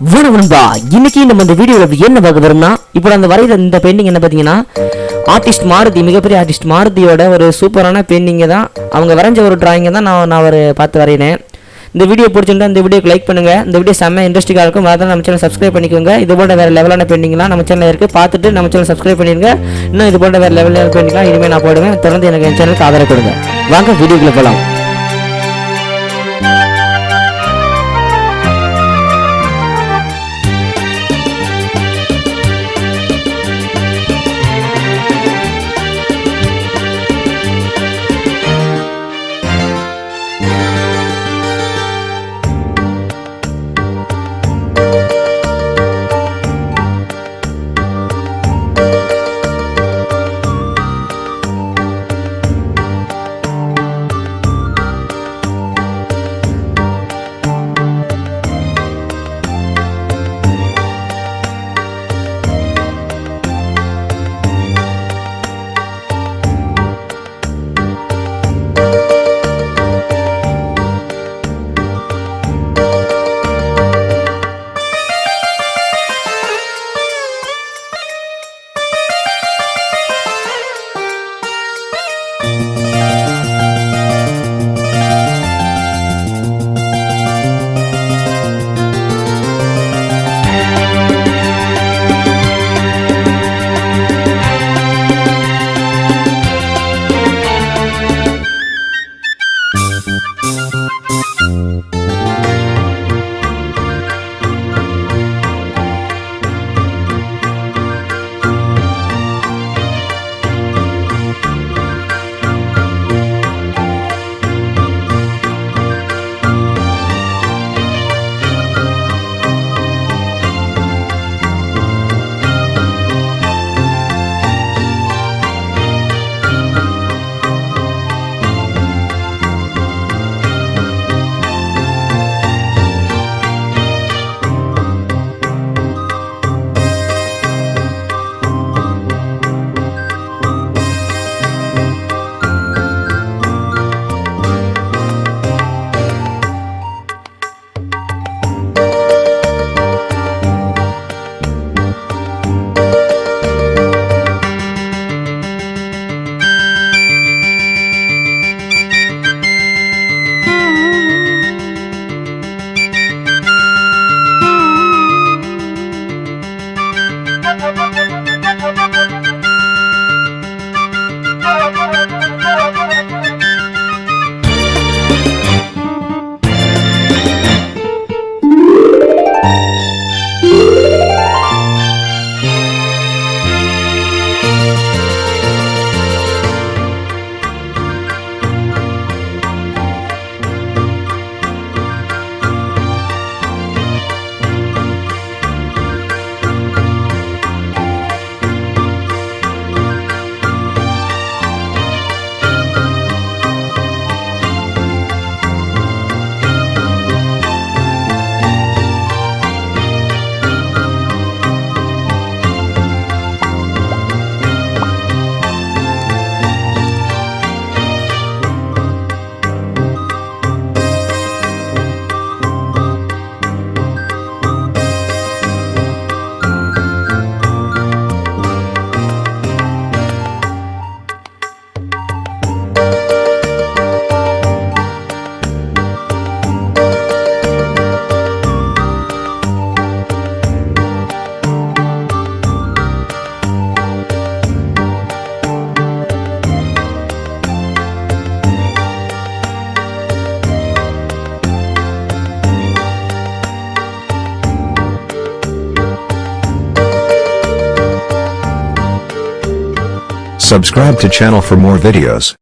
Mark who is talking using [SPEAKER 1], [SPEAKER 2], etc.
[SPEAKER 1] வணக்கம் இன்னைக்கு நம்ம இந்த வீடியோவில் என்ன பார்க்க போறோம்னா இப்போ அந்த வரைகிற இந்த பெயிண்டிங் என்ன பார்த்தீங்கன்னா ஆர்டிஸ்ட் மாருதி மிகப்பெரிய ஆர்டிஸ்ட் மாருதியோட ஒரு சூப்பரான பெயிண்டிங்கை தான். அவங்க வரைஞ்ச ஒரு டிராயிங்கை தான் நான் நான் ஒரு பார்த்து வரையினேன். இந்த வீடியோ பிடிச்சிருந்தா இந்த வீடியோக்கு லைக் பண்ணுங்கள் இந்த வீடியோ செம்ம இன்ட்ரெஸ்டிங்காக இருக்கும். அதான் நம்ம சேனல் சப்ஸ்கிரைப் பண்ணிக்கோங்க. இது போன்ற வேறு லெவலான பெயிண்டிங்லாம் நம்ம சேனலில் இருக்குது பார்த்துட்டு நம்ம சேனல் சப்ஸ்கிரைப் பண்ணிடுங்க. இன்னும் இது போன்ற வேறு லெவலான பெயிண்டிங்லாம் இனிமேல் நான் போடுவேன். தொடர்ந்து எனக்கு என் சேனலுக்கு ஆதரவு கொடுங்க. வாங்க வீடியோக்குள்ளே போகலாம் Thanks.
[SPEAKER 2] Subscribe to channel for more videos.